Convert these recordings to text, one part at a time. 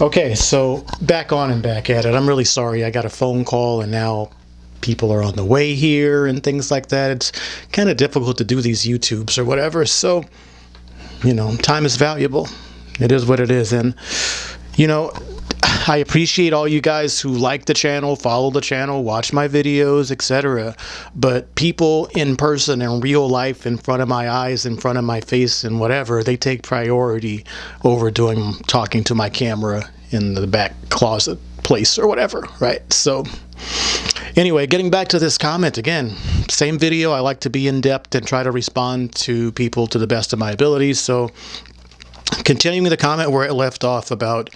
Okay, so back on and back at it. I'm really sorry. I got a phone call and now people are on the way here and things like that. It's kind of difficult to do these YouTubes or whatever. So, you know, time is valuable. It is what it is. And, you know, I appreciate all you guys who like the channel, follow the channel, watch my videos, etc. But people in person, in real life, in front of my eyes, in front of my face, and whatever, they take priority over doing talking to my camera in the back closet place or whatever, right? So anyway, getting back to this comment again, same video. I like to be in depth and try to respond to people to the best of my abilities. So continuing the comment where it left off about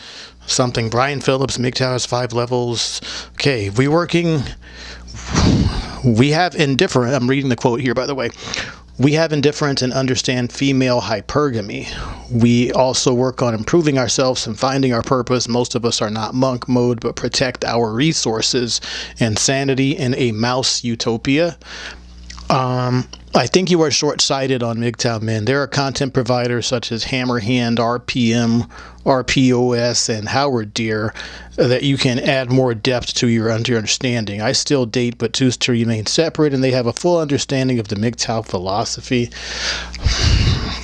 something Brian Phillips, MGTOW has five levels. Okay, we working we have indifferent I'm reading the quote here by the way. We have indifference and understand female hypergamy. We also work on improving ourselves and finding our purpose. Most of us are not monk mode, but protect our resources and sanity in a mouse utopia. Um, I think you are short-sighted on MGTOW Men. There are content providers such as Hammerhand, RPM, RPOS, and Howard Deer that you can add more depth to your understanding. I still date but choose to remain separate, and they have a full understanding of the MGTOW philosophy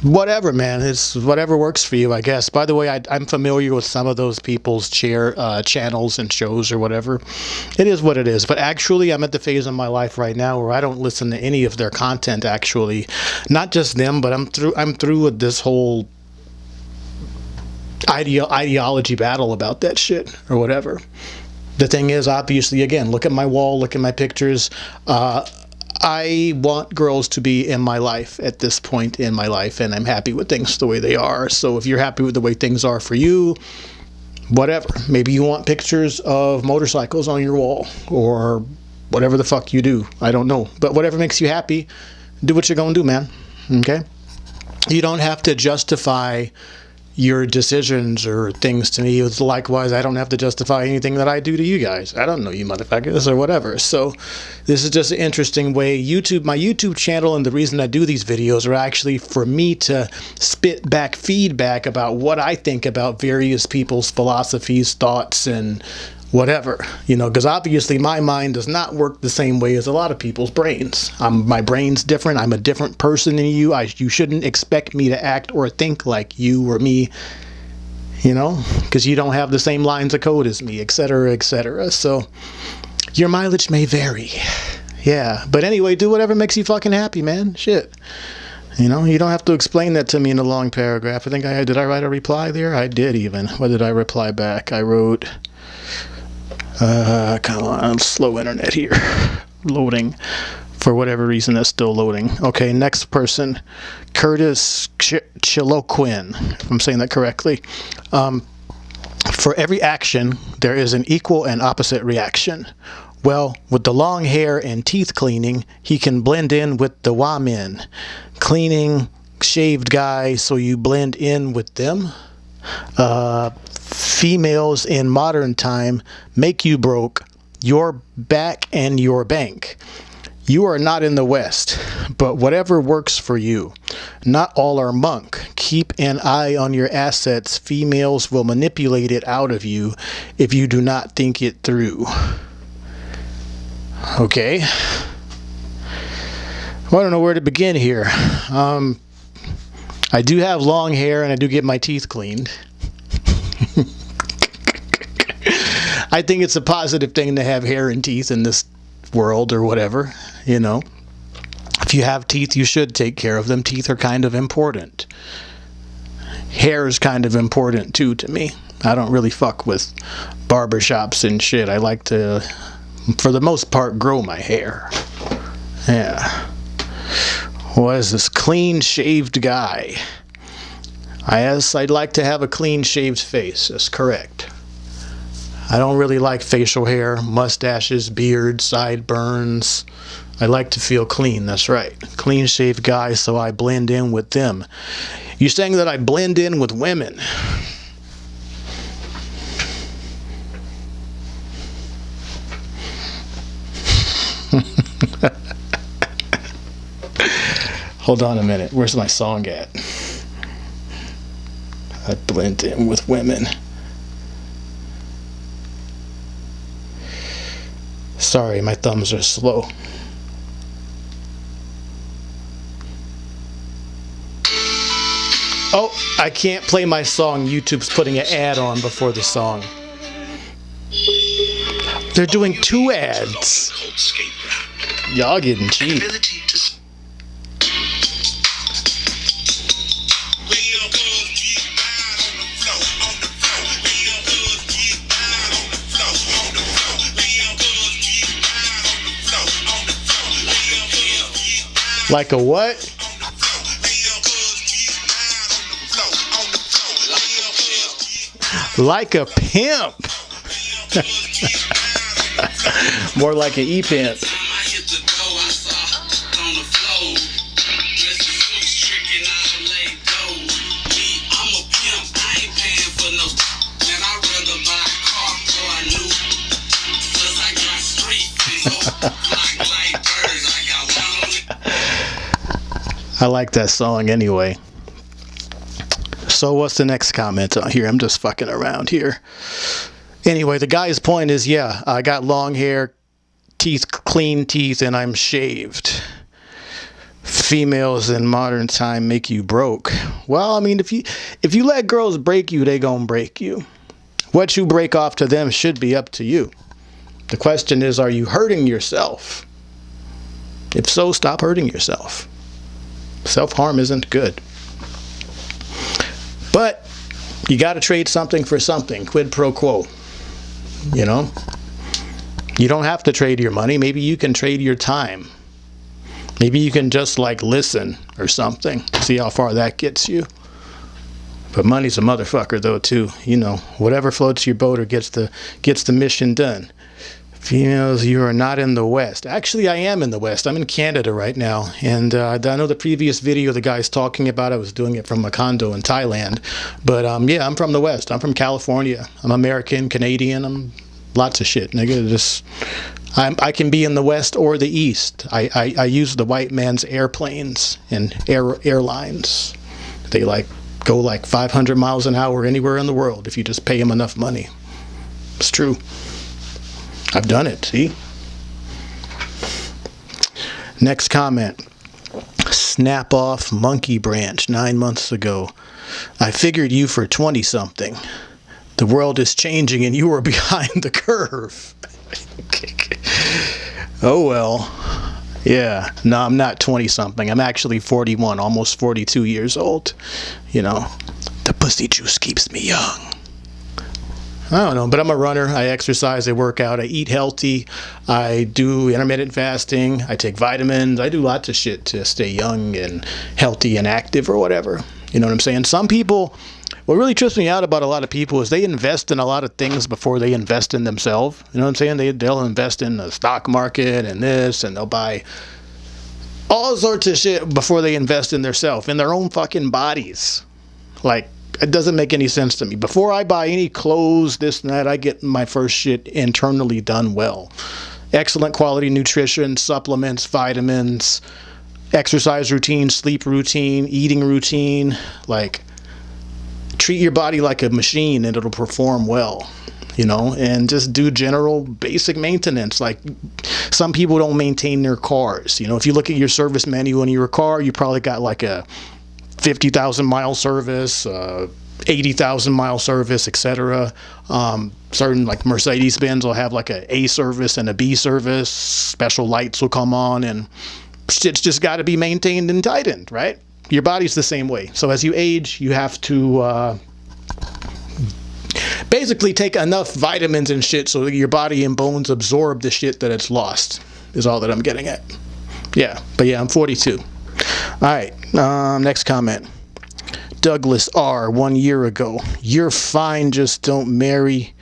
whatever, man. It's whatever works for you, I guess. By the way, I, am familiar with some of those people's chair uh, channels and shows or whatever. It is what it is. But actually, I'm at the phase in my life right now where I don't listen to any of their content. Actually, not just them, but I'm through. I'm through with this whole ideo ideology battle about that shit or whatever. The thing is, obviously, again, look at my wall, look at my pictures. Uh, I want girls to be in my life at this point in my life, and I'm happy with things the way they are. So if you're happy with the way things are for you, whatever. Maybe you want pictures of motorcycles on your wall or whatever the fuck you do. I don't know. But whatever makes you happy, do what you're going to do, man. Okay? You don't have to justify your decisions or things to me. It's likewise, I don't have to justify anything that I do to you guys. I don't know you motherfuckers or whatever. So this is just an interesting way. YouTube, my YouTube channel and the reason I do these videos are actually for me to spit back feedback about what I think about various people's philosophies, thoughts, and whatever, you know, because obviously my mind does not work the same way as a lot of people's brains. I'm, my brain's different. I'm a different person than you. I, you shouldn't expect me to act or think like you or me, you know, because you don't have the same lines of code as me, etc., etc. So your mileage may vary. Yeah, but anyway, do whatever makes you fucking happy, man. Shit. You know, you don't have to explain that to me in a long paragraph. I think I did I write a reply there? I did even. What did I reply back? I wrote uh, come on, slow internet here. Loading. For whatever reason, that's still loading. Okay, next person. Curtis Ch Chiloquin, if I'm saying that correctly. Um, for every action, there is an equal and opposite reaction. Well, with the long hair and teeth cleaning, he can blend in with the Wamen. Cleaning, shaved guy, so you blend in with them. Uh, females in modern time make you broke, your back and your bank. You are not in the West, but whatever works for you. Not all are monk. Keep an eye on your assets. Females will manipulate it out of you if you do not think it through. Okay. Well, I don't know where to begin here. Um, I do have long hair and I do get my teeth cleaned. I think it's a positive thing to have hair and teeth in this world or whatever, you know. If you have teeth, you should take care of them. Teeth are kind of important. Hair is kind of important too to me. I don't really fuck with barbershops and shit. I like to, for the most part, grow my hair. Yeah. What is this clean shaved guy? I guess I'd like to have a clean shaved face. That's correct. I don't really like facial hair, mustaches, beards, sideburns. I like to feel clean, that's right. Clean shaved guy, so I blend in with them. You're saying that I blend in with women? Hold on a minute. Where's my song at? I blend in with women. Sorry, my thumbs are slow. Oh, I can't play my song. YouTube's putting an ad on before the song. They're doing two ads. Y'all getting cheap. Like a what? Like a pimp. More like an e-pimp. I like that song anyway. So what's the next comment on here? I'm just fucking around here. Anyway, the guy's point is, yeah, I got long hair, teeth, clean teeth, and I'm shaved. Females in modern time make you broke. Well, I mean, if you if you let girls break you, they gonna break you. What you break off to them should be up to you. The question is, are you hurting yourself? If so, stop hurting yourself. Self-harm isn't good. But you got to trade something for something, quid pro quo. You know? You don't have to trade your money. Maybe you can trade your time. Maybe you can just like listen or something. See how far that gets you. But money's a motherfucker though too. You know, whatever floats your boat or gets the gets the mission done. Females, you are not in the West. Actually, I am in the West. I'm in Canada right now. And uh, I know the previous video the guy's talking about, I was doing it from a condo in Thailand. But um, yeah, I'm from the West. I'm from California. I'm American, Canadian. I'm lots of shit, nigga. Just, I'm, I can be in the West or the East. I, I, I use the white man's airplanes and air, airlines. They like go like 500 miles an hour anywhere in the world if you just pay them enough money. It's true. I've done it, see? Next comment. Snap off monkey branch nine months ago. I figured you for 20 something. The world is changing and you are behind the curve. oh well. Yeah, no, I'm not 20 something. I'm actually 41, almost 42 years old. You know, the pussy juice keeps me young. I don't know, but I'm a runner. I exercise, I work out, I eat healthy, I do intermittent fasting, I take vitamins, I do lots of shit to stay young and healthy and active or whatever. You know what I'm saying? Some people, what really trips me out about a lot of people is they invest in a lot of things before they invest in themselves. You know what I'm saying? They, they'll invest in the stock market and this, and they'll buy all sorts of shit before they invest in themselves, in their own fucking bodies. Like, it doesn't make any sense to me. Before I buy any clothes, this and that, I get my first shit internally done well. Excellent quality nutrition, supplements, vitamins, exercise routine, sleep routine, eating routine. Like, treat your body like a machine and it'll perform well you know, and just do general basic maintenance. Like some people don't maintain their cars. You know, if you look at your service manual in your car, you probably got like a 50,000 mile service, uh, 80,000 mile service, etc. Um, certain like Mercedes Benz will have like a A service and a B service. Special lights will come on, and it's just got to be maintained and tightened, right? Your body's the same way. So as you age, you have to uh, basically take enough vitamins and shit so that your body and bones absorb the shit that it's lost. Is all that I'm getting at. Yeah, but yeah, I'm 42. All right, um, next comment. Douglas R. One year ago. You're fine, just don't marry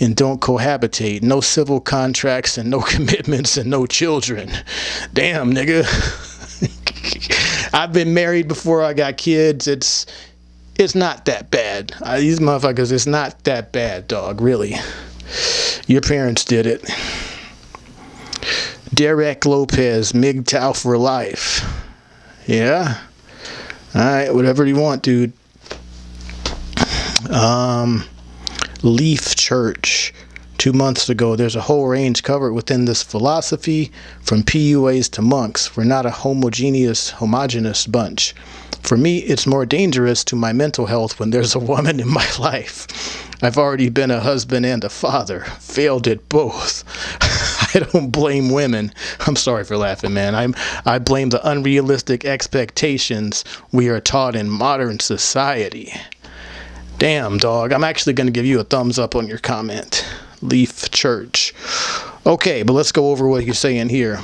and don't cohabitate. No civil contracts and no commitments and no children. Damn, nigga. I've been married before I got kids. It's it's not that bad. Uh, these motherfuckers, it's not that bad, dog. Really. Your parents did it. Derek Lopez, MGTOW for life. Yeah. All right, whatever you want, dude. Um, Leaf Church. two months ago. There's a whole range covered within this philosophy, from PUAs to monks. We're not a homogeneous, homogenous bunch. For me, it's more dangerous to my mental health when there's a woman in my life. I've already been a husband and a father, failed at both. I don't blame women. I'm sorry for laughing, man. I'm I blame the unrealistic expectations we are taught in modern society. Damn, dog. I'm actually going to give you a thumbs up on your comment. Leaf Church. Okay, but let's go over what he's saying here.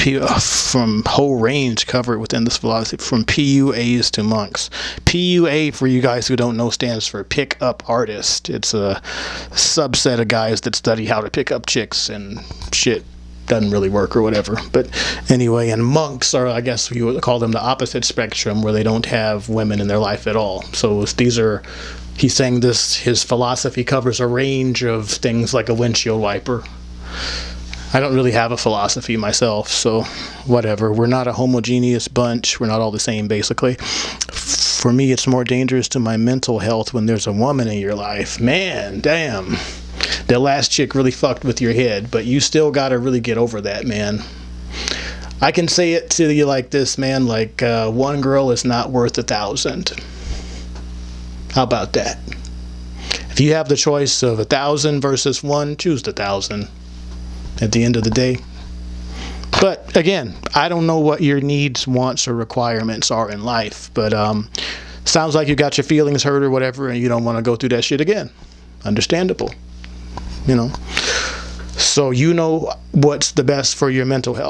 Uh, from whole range covered within this philosophy, from PUAs to monks. PUA, for you guys who don't know, stands for pick up artist. It's a subset of guys that study how to pick up chicks and shit doesn't really work or whatever. But anyway, and monks are, I guess you would call them the opposite spectrum, where they don't have women in their life at all. So these are, he's saying this, his philosophy covers a range of things like a windshield wiper. I don't really have a philosophy myself, so whatever. We're not a homogeneous bunch. We're not all the same, basically. For me, it's more dangerous to my mental health when there's a woman in your life. Man, damn. That last chick really fucked with your head, but you still got to really get over that, man. I can say it to you like this, man. Like, uh, one girl is not worth a thousand. How about that? If you have the choice of a thousand versus one, choose the thousand at the end of the day. But again, I don't know what your needs, wants, or requirements are in life. But um, sounds like you got your feelings hurt or whatever, and you don't want to go through that shit again. Understandable, you know. So you know what's the best for your mental health.